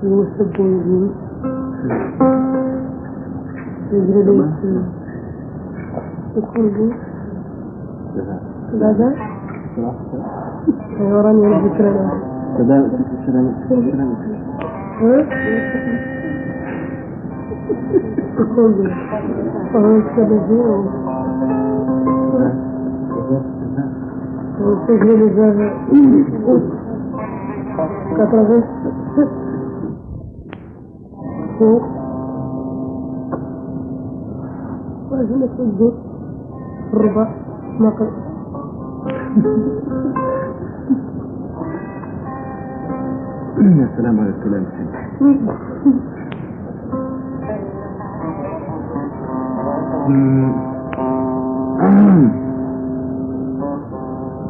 Assim. É de moça bonzinha. Eu agradeço. Eu conduzo. Dada? Agora não é de crânio. Dada, crânio. Hã? Eu conduzo. Falando de cabezinho. Eu estou realizando. Né? Quatro vezes. وأجل الصدق الربع نقل يا سلام على الكلام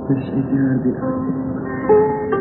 ايش ايدي هذه اللهم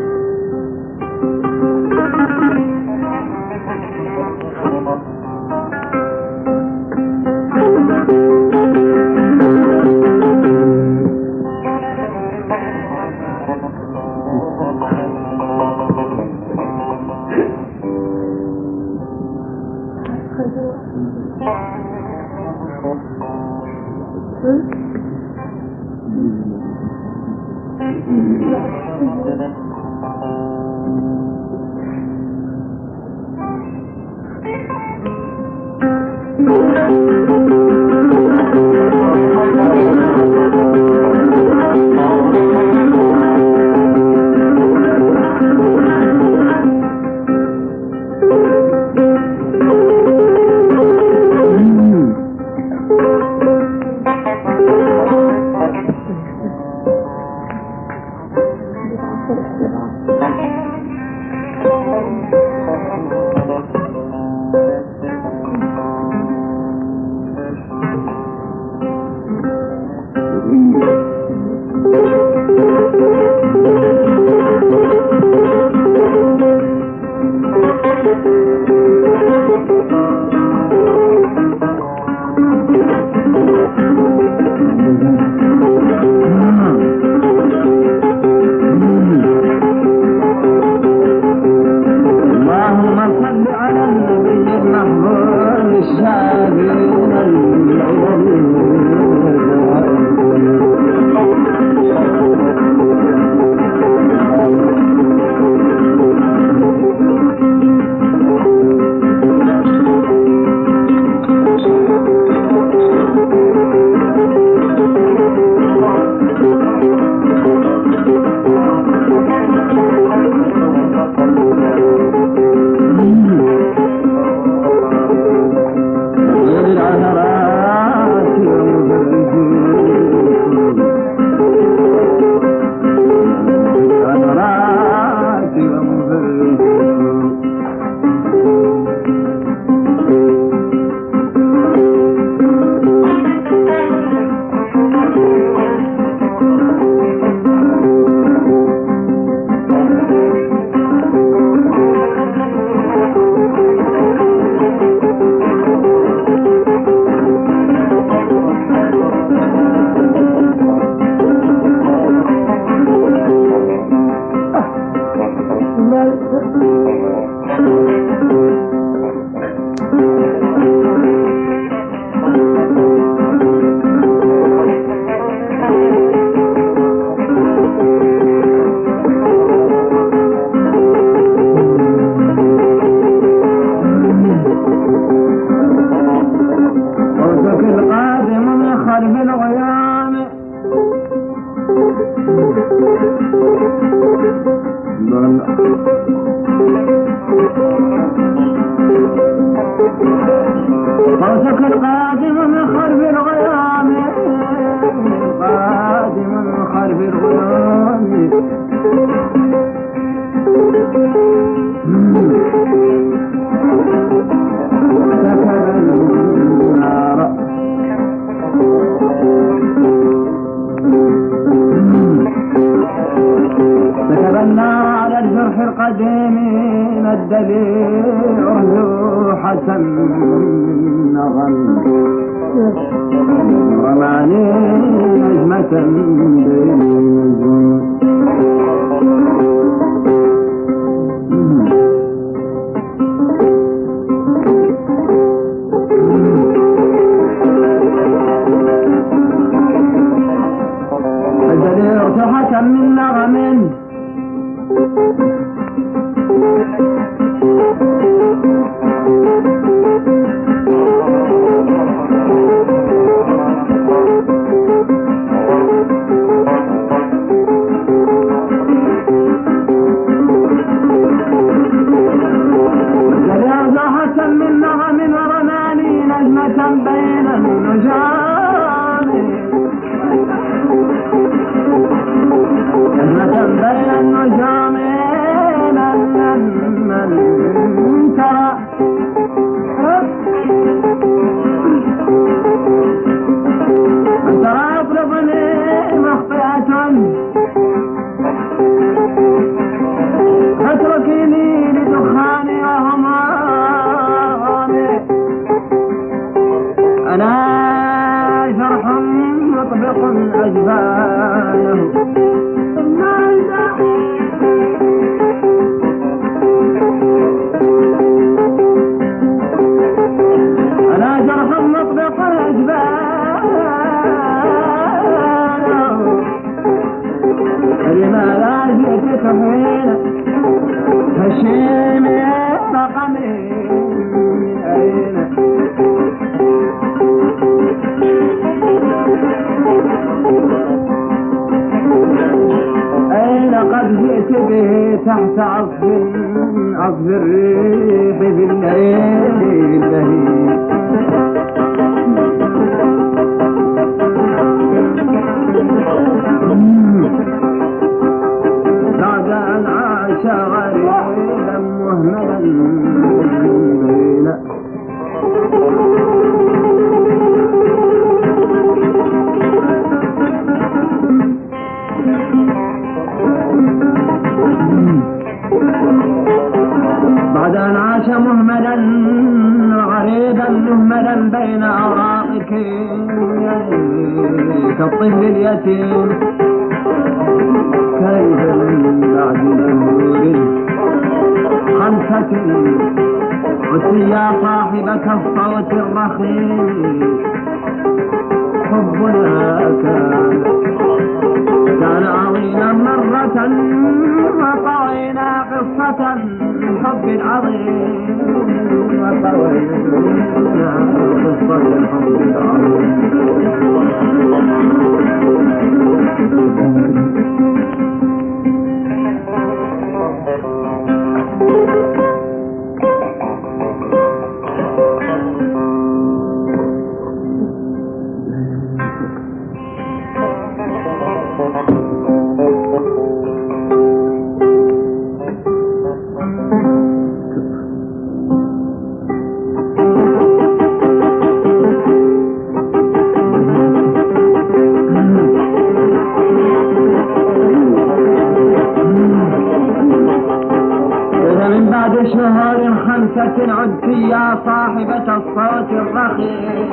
عدت يا صاحبة الصوت الرخيص.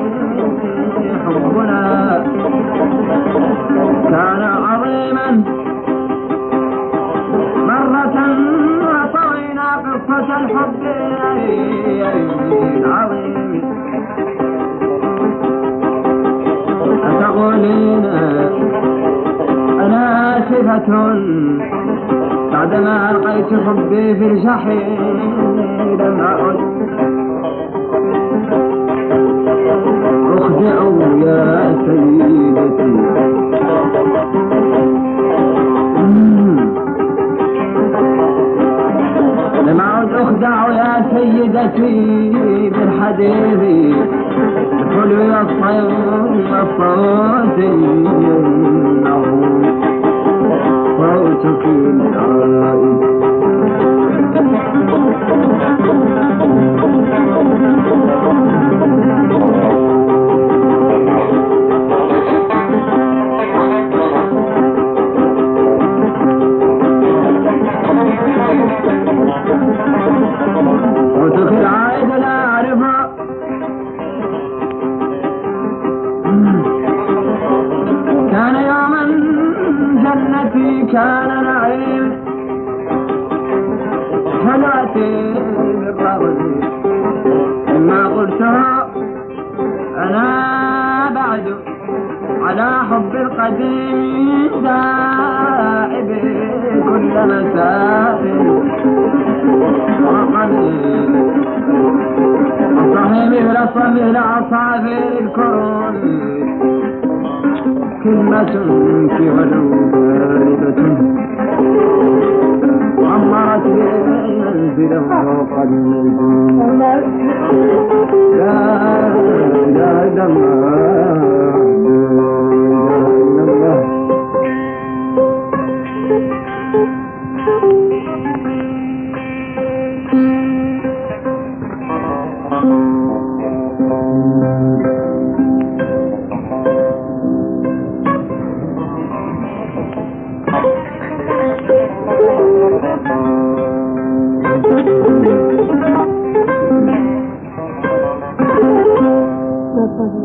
حبنا كان عظيما مرة وطوينا قصة الحب العظيم أتقولين أنا آسفة بعدما ألقيت حبي في الجحيم لم أعد أخدع يا سيدتي. لم أعد أخدع يا سيدتي بالحديث الحلو يا الصوت الصوتي Thank you. مساء وقليل مثل صميل أصابع الكرون كلمة في غدو باردة عمرت بالمنزل فوق النجوم لا إله إلا purpose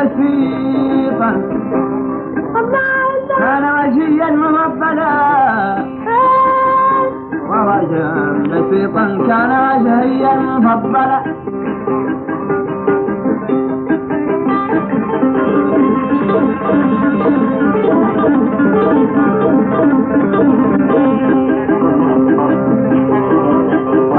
بسيطة كان وجيا مفضلا ووجها بسيطا كان وجهيا مفضلا Thank you.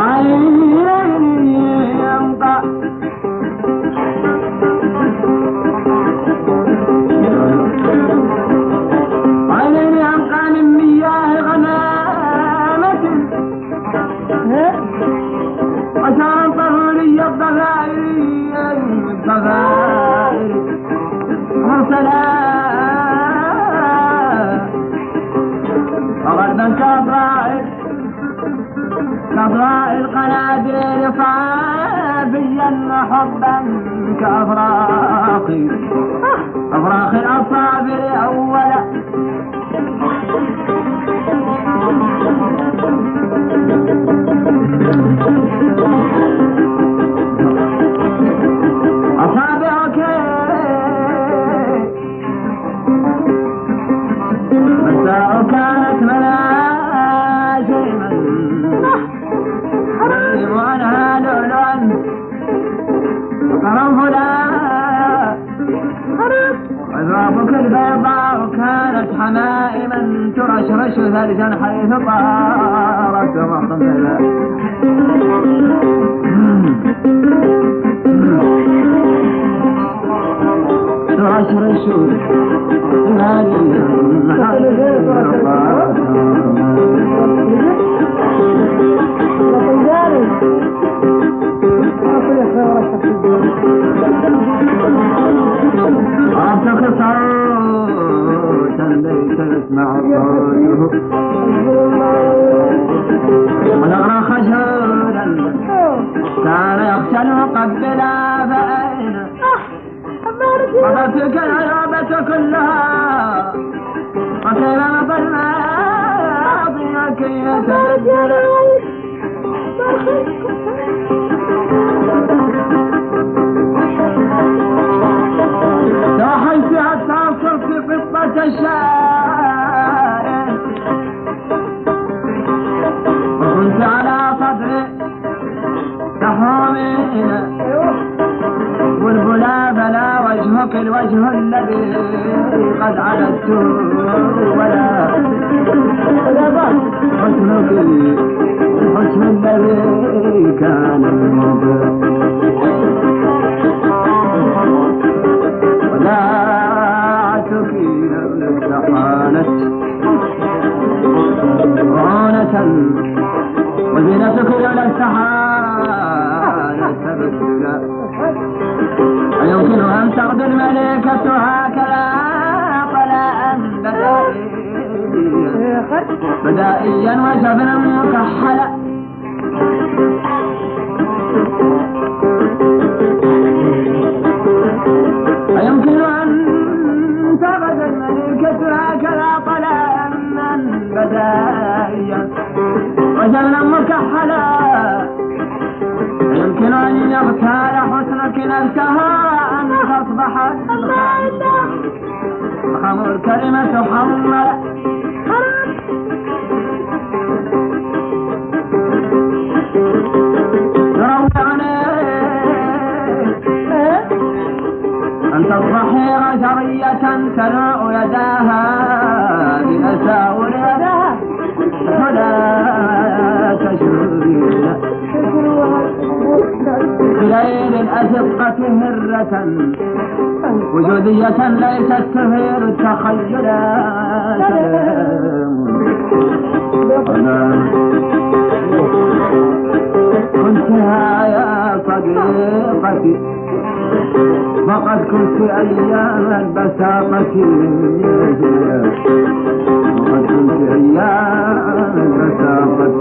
ka afraaqi عاشق صوتا ليس يسمع صوته والأغرى خجولا كان يخشى المقبل فأين مضت كالعلابة كلها وكيف مضى الماضي وكيف تبدل الوجه الذي قد عددت ولا. حسنك الحسن الذي كان وداعتك بدائيا وجبنا مكحلا. أيمكن أن تغدو الملكة هكذا طلاء بدائيا. وجبنا مكحلا. يمكن أن يغتال حسنك نفسها أن تصبح فخم الكلمة حمل تنوء يداها بأساور يداها فلا تشعرين بليل الأزقة هرة وجودية ليست تثير التخيل سلام كنتها يا صديقتي. فقد كنت أيام البساطة فقد كنت أيام البساطة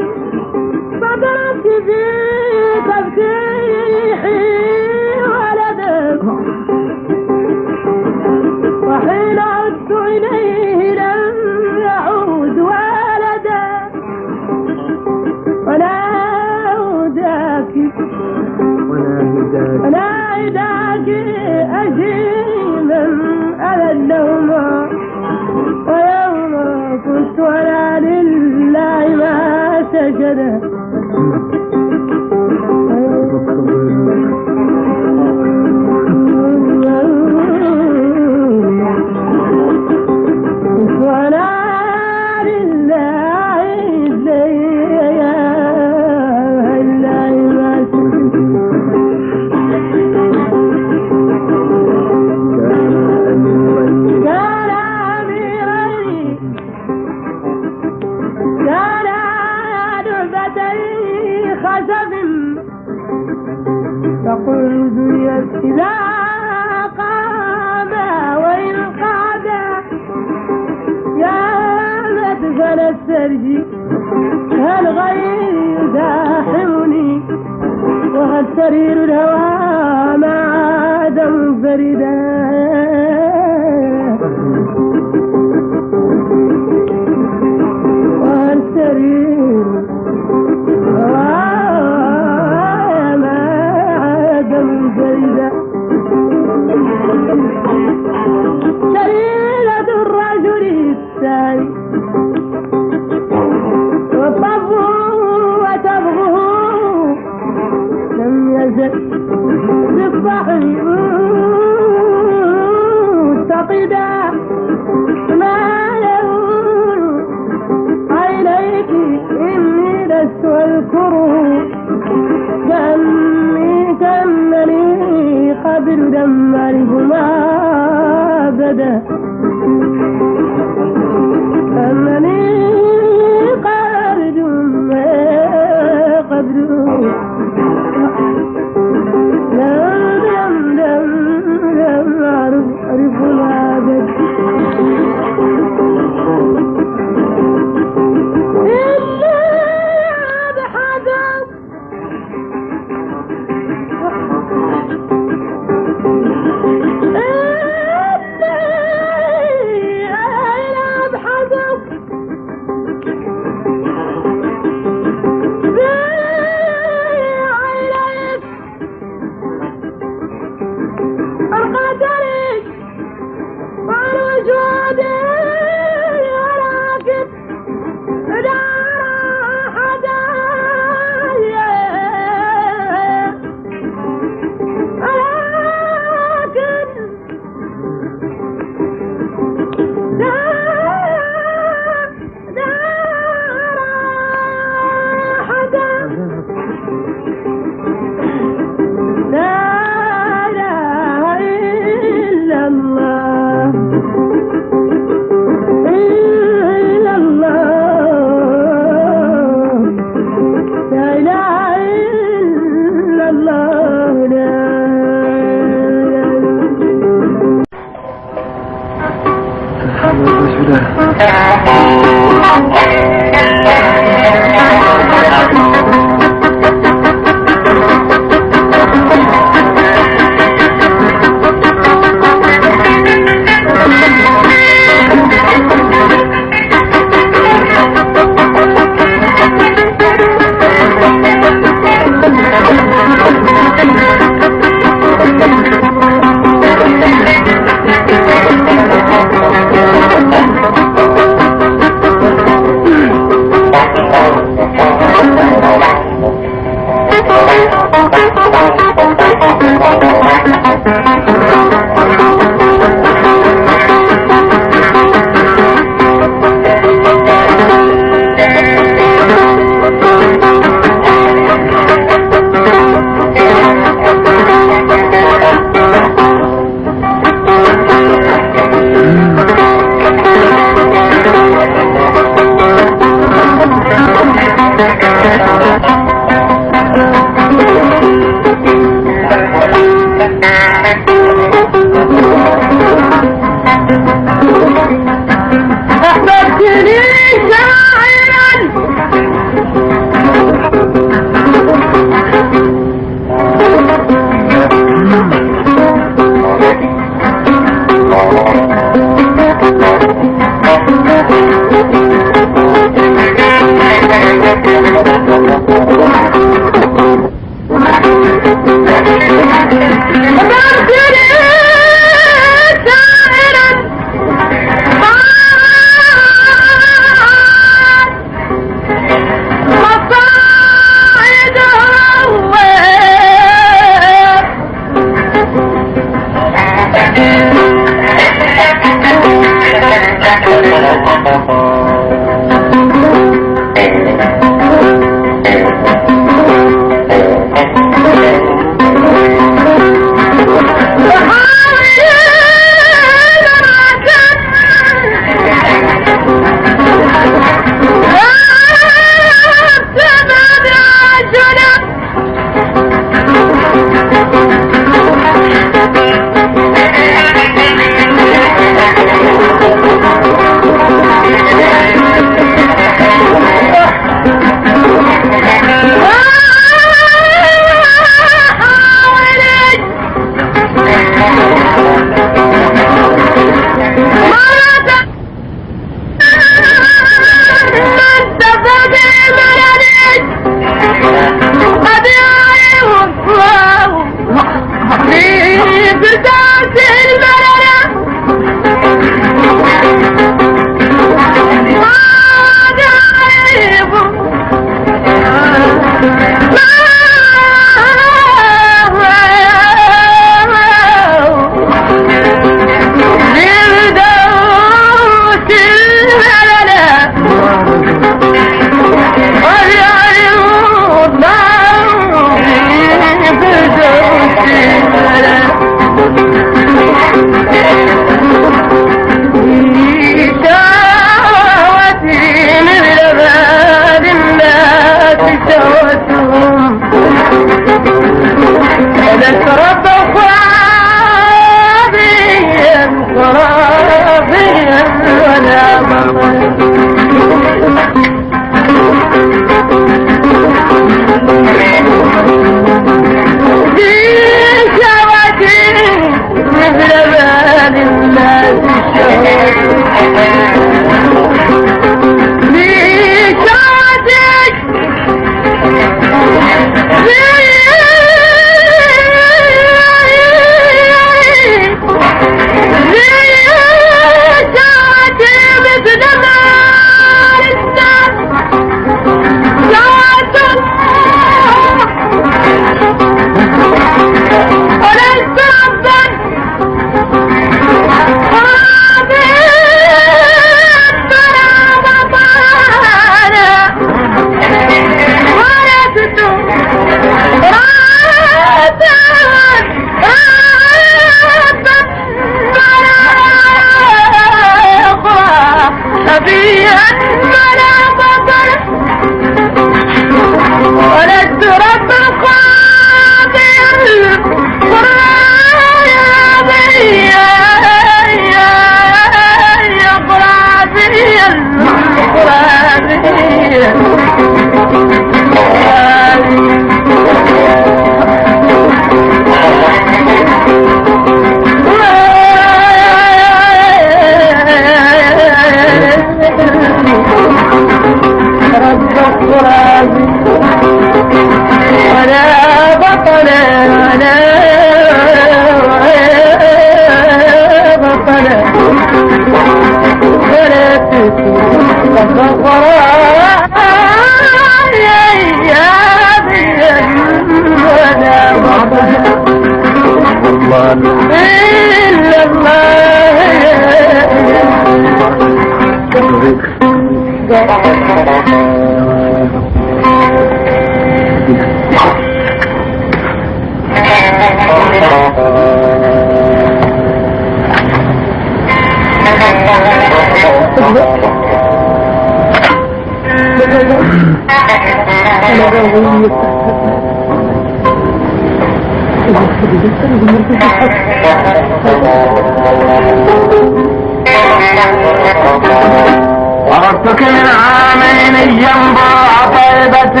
من عامين ينبع طيبة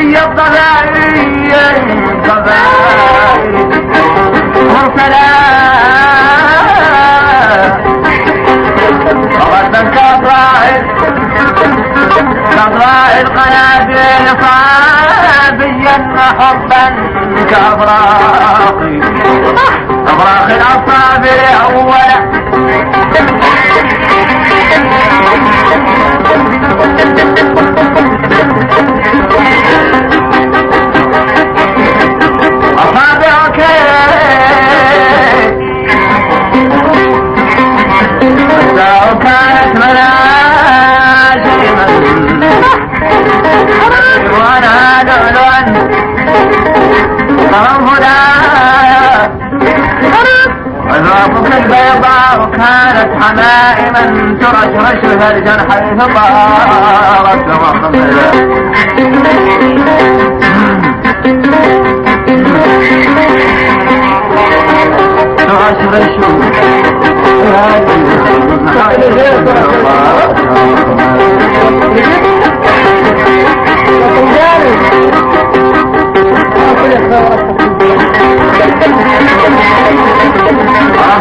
وشرب لي الضبائي الضبائي مرسلا وغدا كالراعي كالراعي القناديل صابيا حبا كأبراقي. أبراق الأصابع أولا. أصابعك وذوقك البيضاء كانت حمائما ترشرش ثلجا حيث طارت ترشرش أعطك صوتا ليس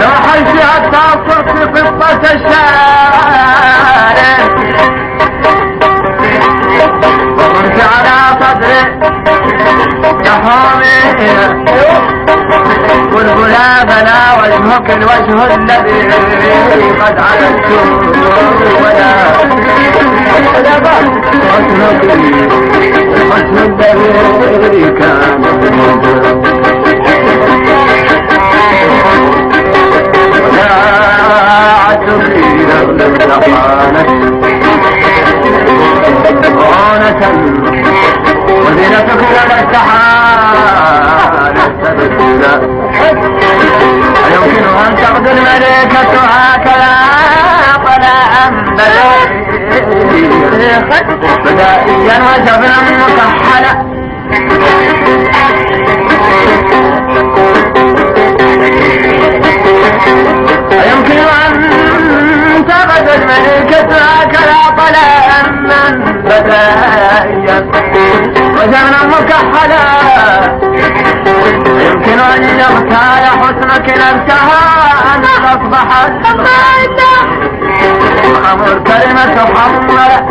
تحشي حتى صرت قصة الشارع وكنت على صدري يحومينا بلبلا بلا وجهك الوجه الذي قد عددته ولا حسنك الذي كان ولا بدائيا وجبنا مكحلا أيمكن أن تغدو الملكة هكذا طلعا بدائيا وجبنا مكحلا يمكن أن يغتال حسنك نفسها أن تصبح أمر كلمة حمر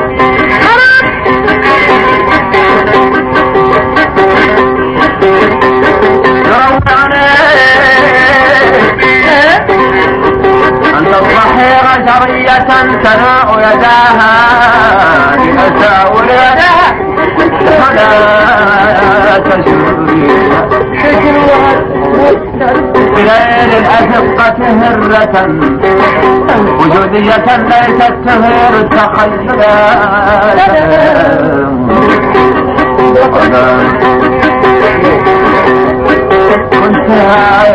رجرية تناء يداها لأساور يداها. ولا تشري بليل الأشقة هرة. وجودية ليست تهير كنت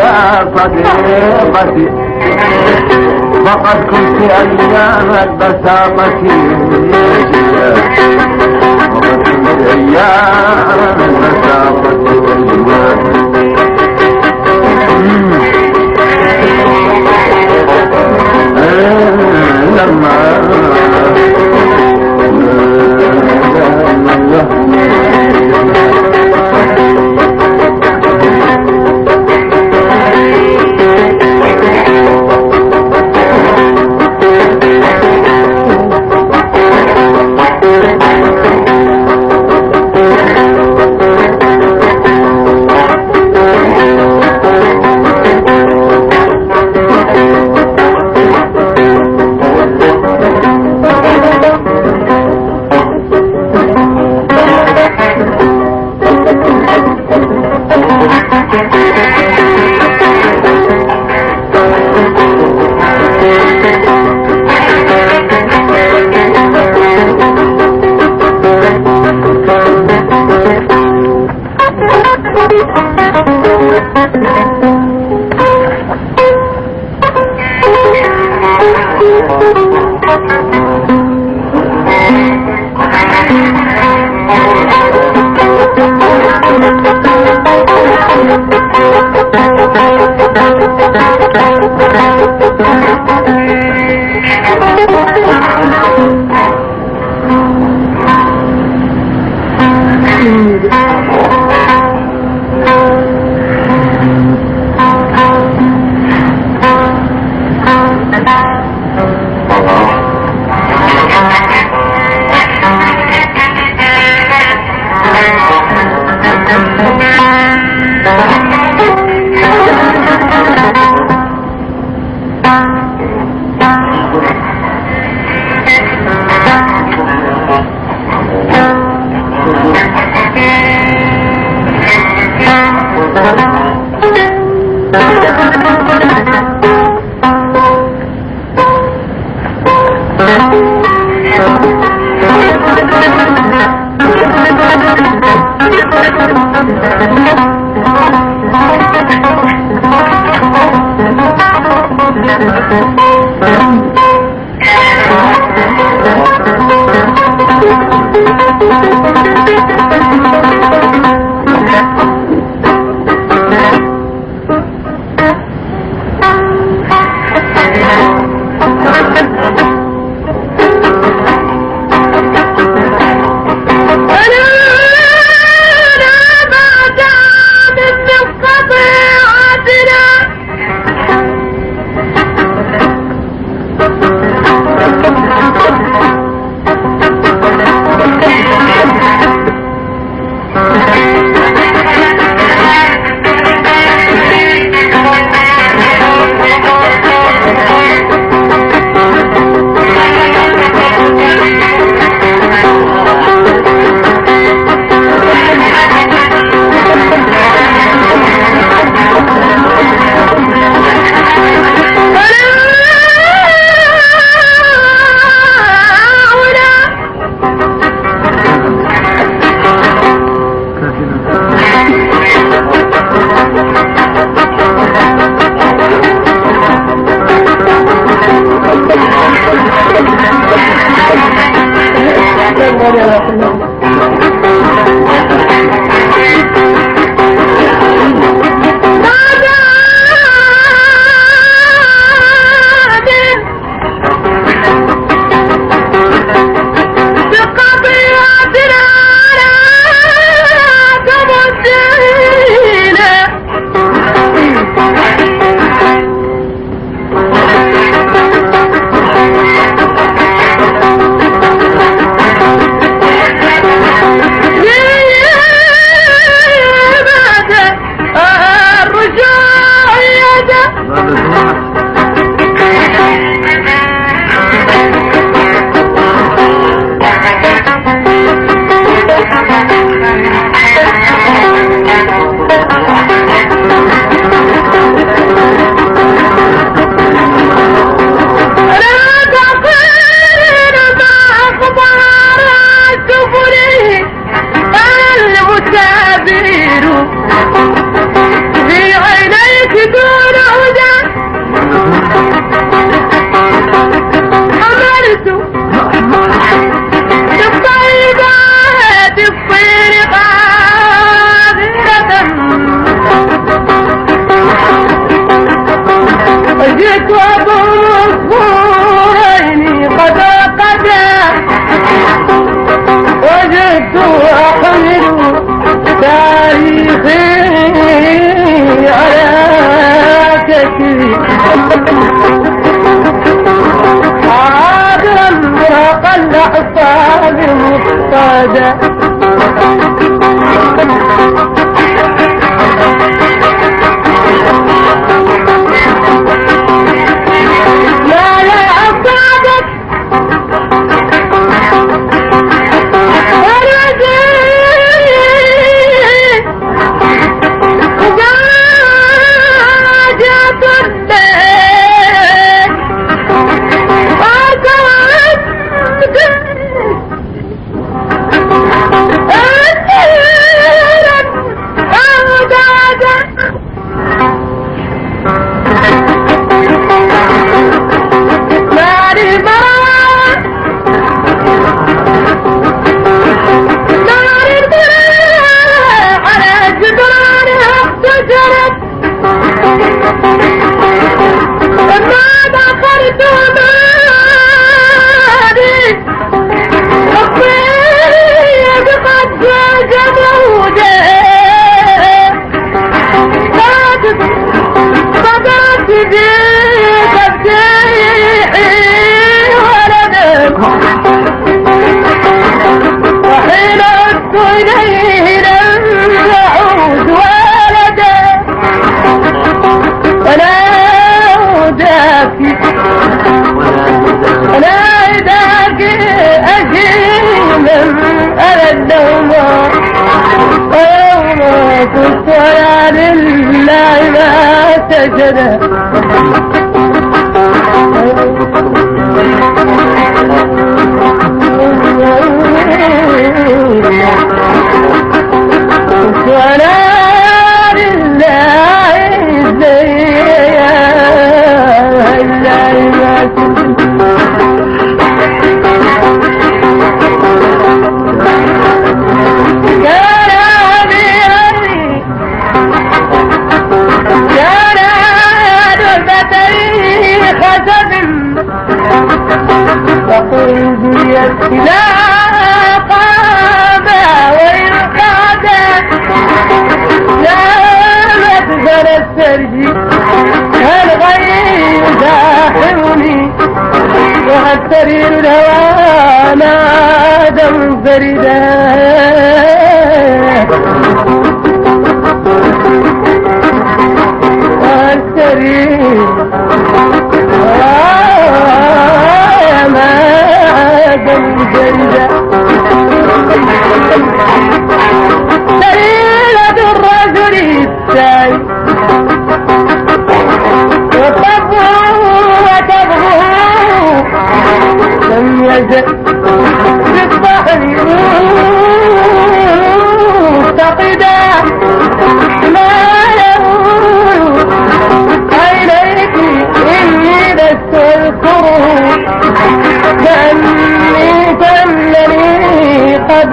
يا صديقتي. فقد كنت أيام البساطة. وقد كنت أيام البساطة. والجمال Dharma.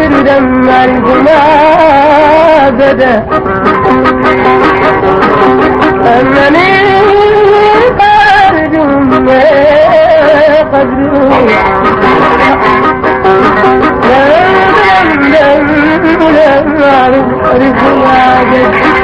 لما الجمع بدا أنني قادر ما قدروا لم لم لم أعرف أعرف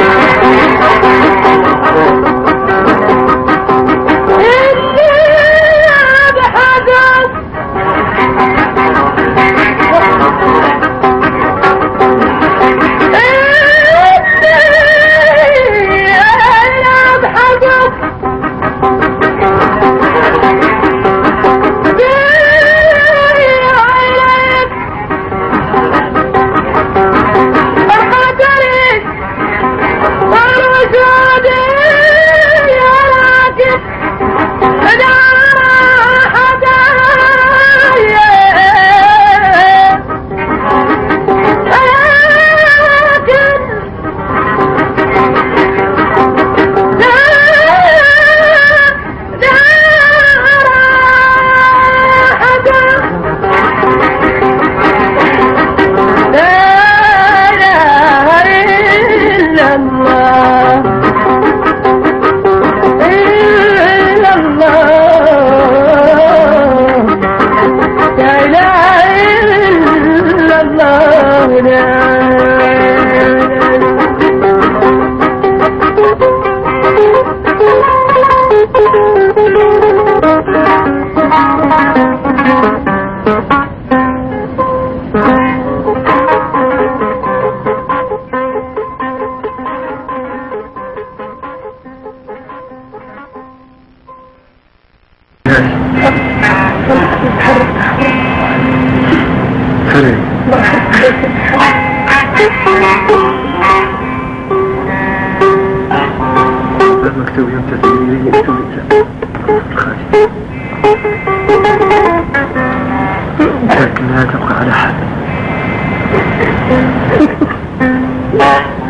Yeah.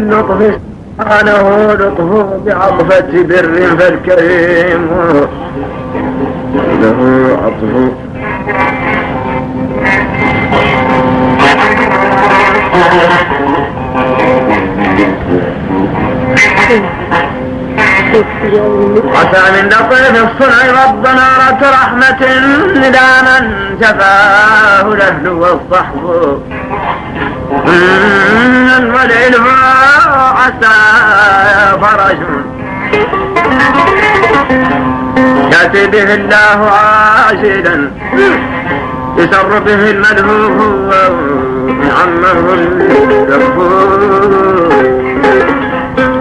اللطف سبحانه لطفه بعطفة بر فالكريم له عطف. عسى من لطيف الصنع رب نارة رحمة إلى من جفاه الأهل والصحب عسى يأتي به الله عاجلا يسر به الملهوف وعمه الكفور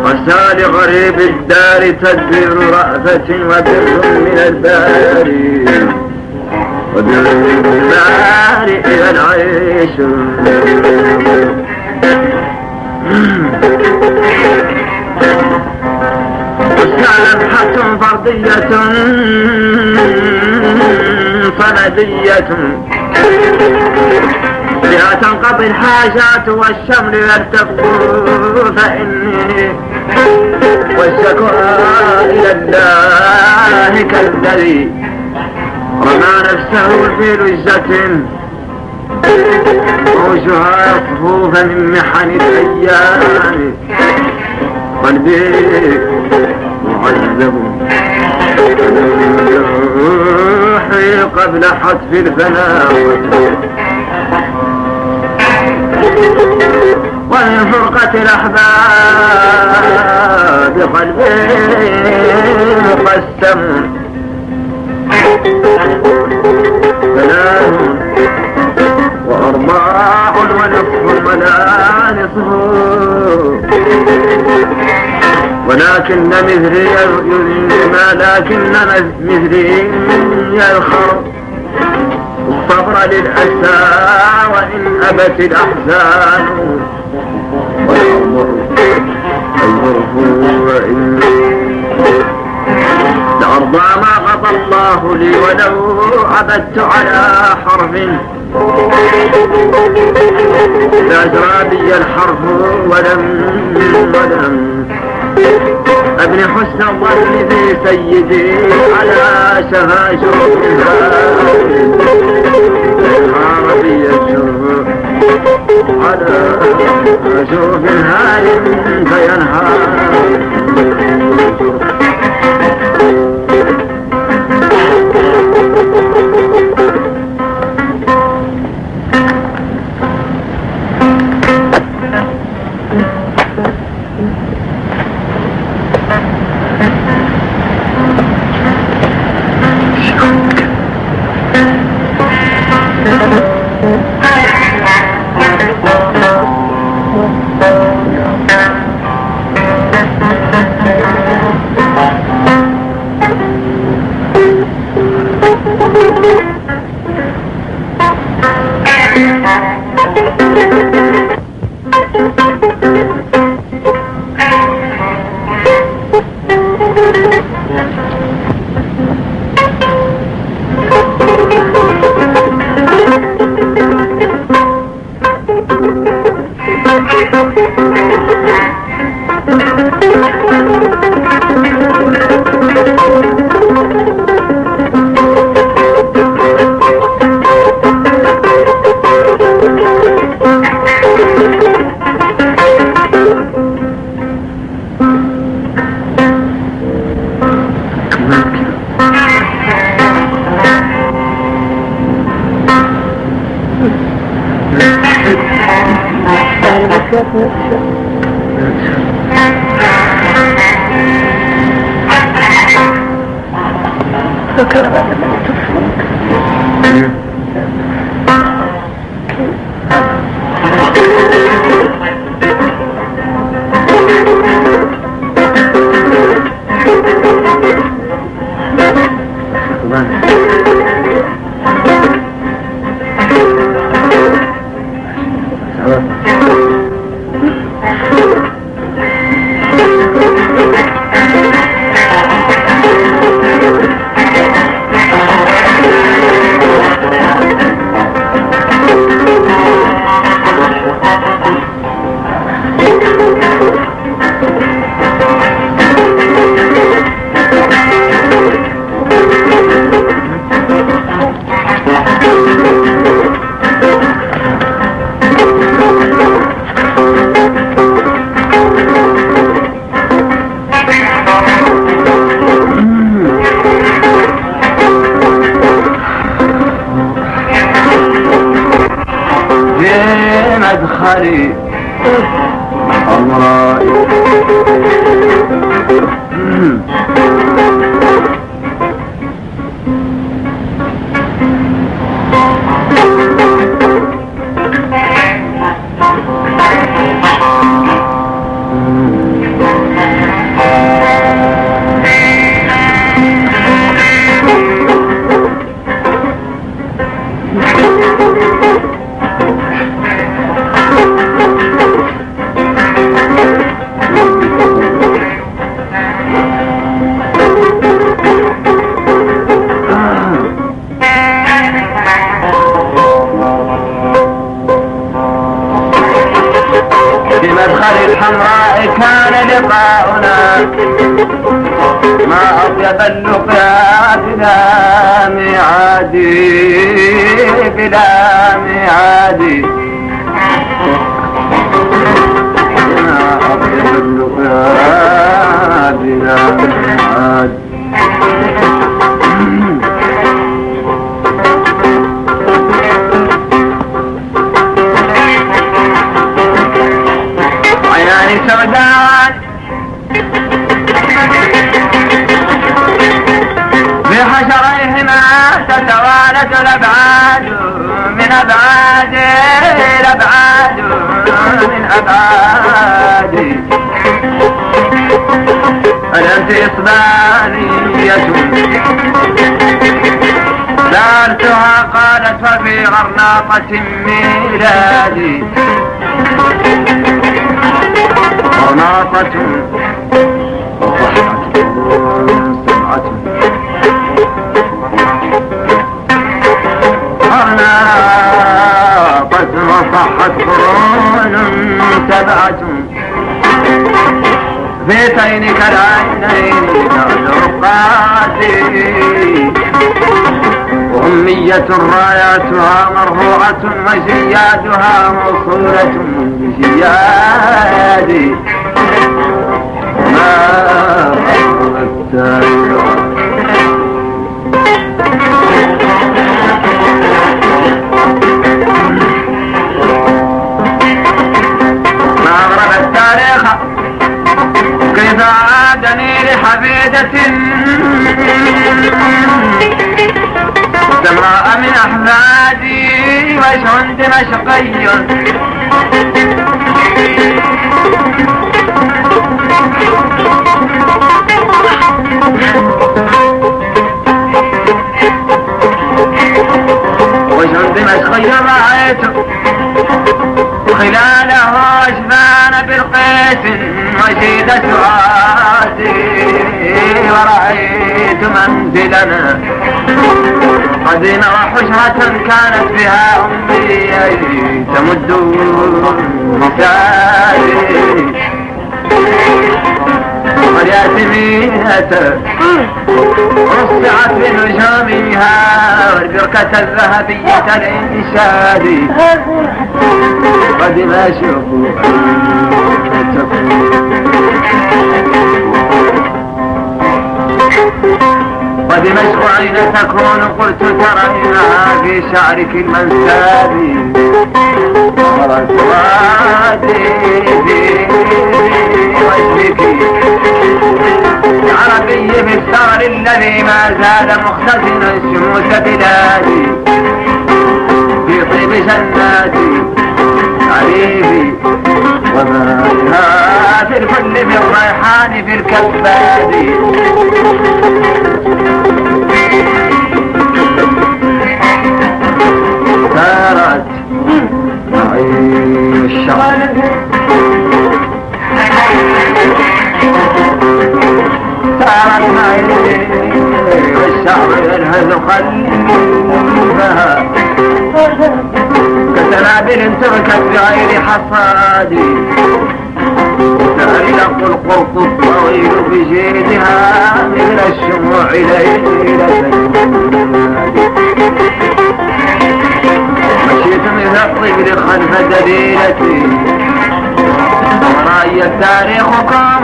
عسى لغريب الدار تدبير رأفة وبر من الباري. إلى العيش. لمحة فردية صمدية بها تنقضي الحاجات والشمل يلتف فإني والشكوى إلى الله كالذي رمى نفسه في لجة موجها صفوفا من محن الأيام. قلبي معذب. روحي قبل حتف الفناء. ومن فرقة الأحباب قلبي قسم. ولكن مثلي ما لكن مثلي يلخر الصبر للأسى وإن أبت الأحزان والظرف وإن لأرضى ما الله لي ولو عبدت على حرف. لأجرى بي الحرف ولم ولم. ابن حسن الظن في سيدي على شفا شوفها عربي الشوف على شوف هال فينهار. وزيادها موصولة بزياد ما أردت منزلنا قديم وحشرة كانت بها أمي تمد مساري والياسمينة رصعت بنجومها والبركة الذهبية الإنشاد قدم أشوف ودمشق أين تكون قلت ترينها في شعرك المنساب. في وجهك. عربي بالثغر الذي ما زال مختزنا شموس بلادي. في طيب جناتي. عريبي وما لها في من ريحان في الكباد سارت معي الشعر سارت معي والشعر ينهز كسنابل تركت بغير حصاد. تعلق القرط الطويل بجيدها مثل الشموع ليلة. مشيت مثل الطفل خلف دليلتي. ورأي التاريخ قام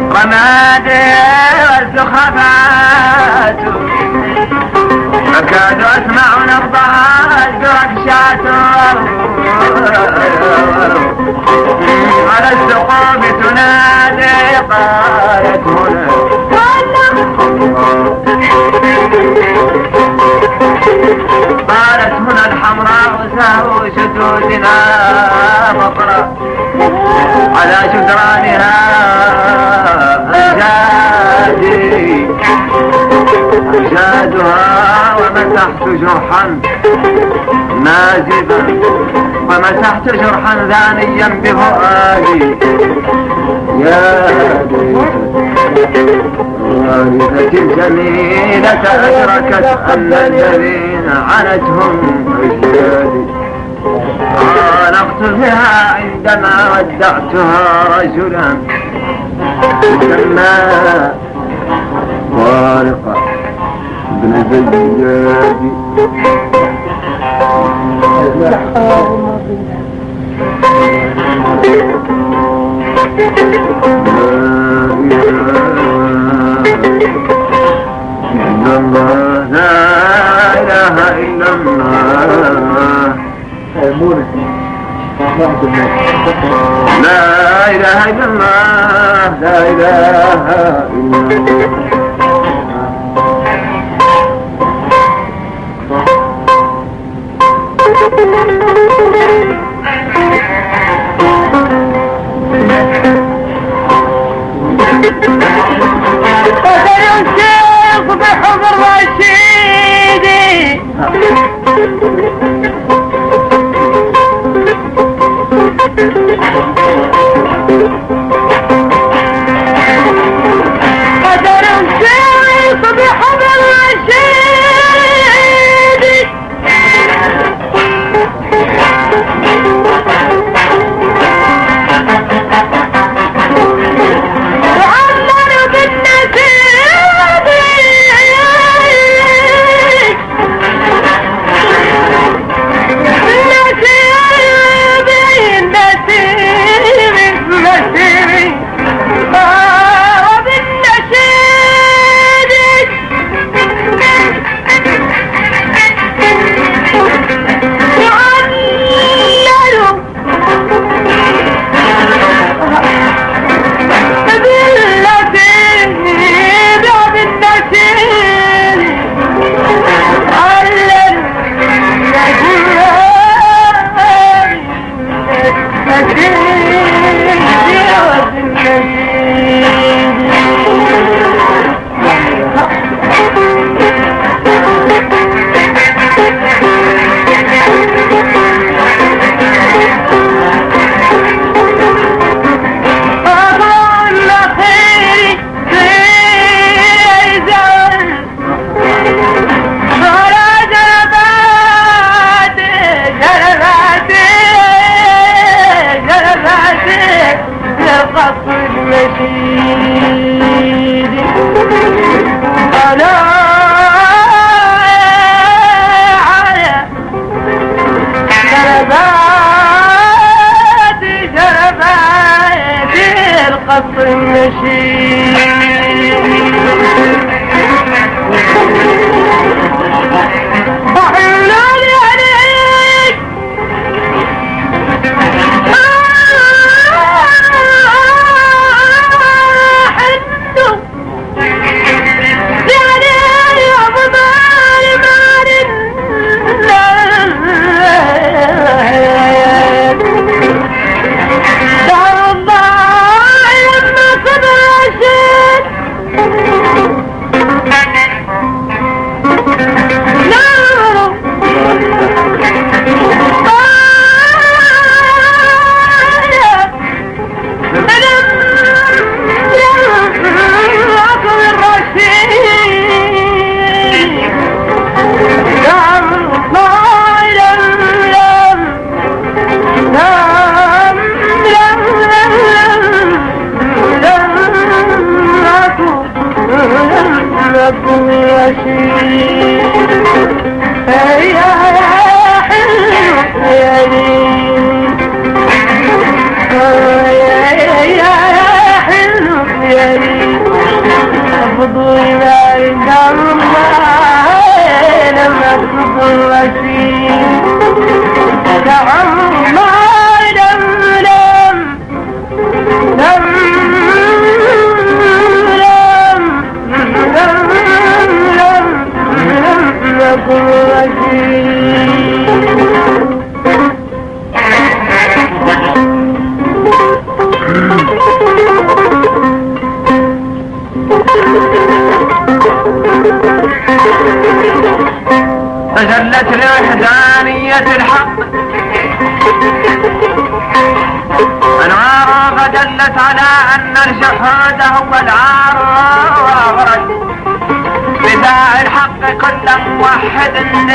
رمادي والسخافات المطر على جدرانها أمجادي أمجادها ومسحت جرحا نازبا ومسحت جرحا ذانيا بفؤادي. يا والدتي الجميلة أدركت أن الذين عنتهم أجدادي بها عندما ودعتها رجلا يسمى طارق بن زياد لا إله لا إله إلا الله لا إله إلا الله. قتل الشيخ Thank you.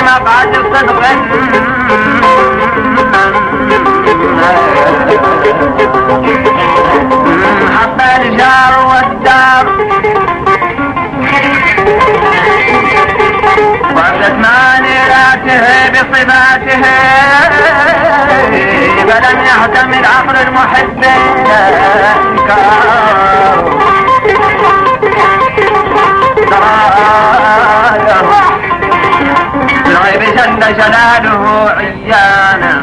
موحد لمبعد صدق حب الجار والدار. وردت مانيراته بصفاته فلم يحتمل عقل المحب الانكار جل جلاله عيانا.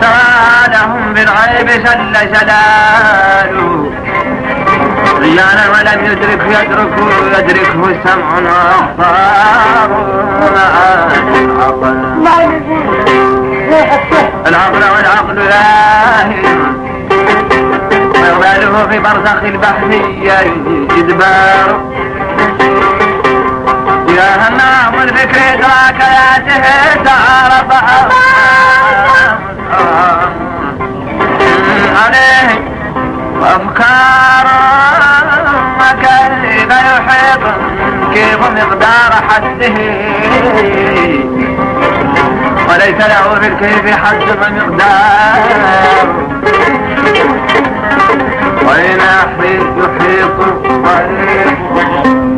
تعالهم بالغيب جل جلاله. ولم يدرك يدرك يدركه سمع وابصار العقل والعقل لاهي ويغباله في برزخ البحثية إدبار يا همام الفكر إدراك ذاته تعرف عليه وأفكار كيف يحيط كيف مقدار حده وليس له في الكيف حد ومقدار وإن يحيط يحيط طريق